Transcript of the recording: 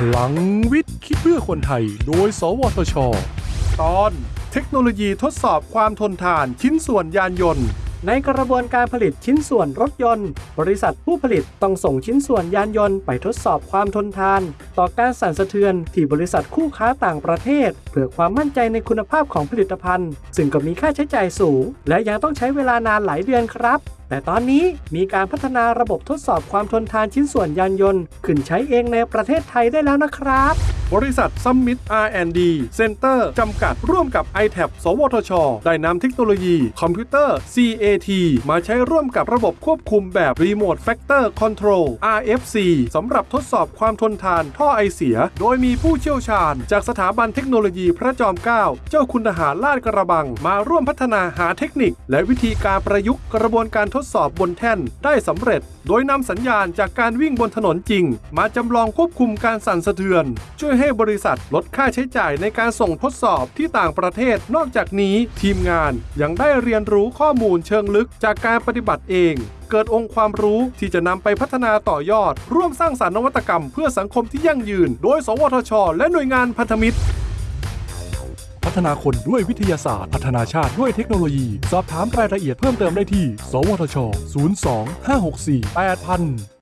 พลังวิทย์คิดเพื่อคนไทย โดย สวทช ตอน เทคโนโลยีทดสอบความทนทานชิ้นส่วนยานยนต์ ในกระบวนการผลิตชิ้นส่วนรถยนต์ บริษัทผู้ผลิตต้องส่งชิ้นส่วนยานยนต์ไปทดสอบความทนทาน ต่อการสั่นสะเทือนที่บริษัทคู่ค้าต่างประเทศ เพื่อความมั่นใจในคุณภาพของผลิตภัณฑ์ ซึ่งก็มีค่าใช้จ่ายสูง และยังต้องใช้เวลานานหลายเดือนครับ แต่ตอนนี้มีการพัฒนาระบบทดสอบความทนทานชิ้นส่วนยานยนต์ ขึ้นใช้เองในประเทศไทยได้แล้วนะครับ บริษัทซัมมิต R&D Center จำกัดร่วมกับ i t a b สวทช ได้นำเทคโนโลยีคอมพิวเตอร์ CAT มาใช้ร่วมกับระบบควบคุมแบบ Remote Factor Control RFC สำหรับทดสอบความทนทานท่อไอเสีย โดยมีผู้เชี่ยวชาญ จากสถาบันเทคโนโลยีพระจอมเกล้าเจ้าคุณทหารลาดกระบัง มาร่วมพัฒนาหาเทคนิค และวิธีการประยุกต์กระบวนการทดสอบบนแท่นได้สำเร็จ โดยนำสัญญาณจากการวิ่งบนถนนจริง มาจำลองควบคุมการสั่นสะเทือน ช่วยให้บริษัทลดค่าใช้จ่ายในการส่งทดสอบที่ต่างประเทศ นอกจากนี้ทีมงานยังได้เรียนรู้ข้อมูลเชิงลึกจากการปฏิบัติเองเกิดองค์ความรู้ที่จะนำไปพัฒนาต่อยอด ร่วมสร้างสรรค์นวัตกรรมเพื่อสังคมที่ยั่งยืน โดย สวทช และหน่วยงานพันธมิตร พัฒนาคนด้วยวิทยาศาสตร์ พัฒนาชาติด้วยเทคโนโลยี สอบถามรายละเอียดเพิ่มเติมได้ที่ สวทช 02 564 8000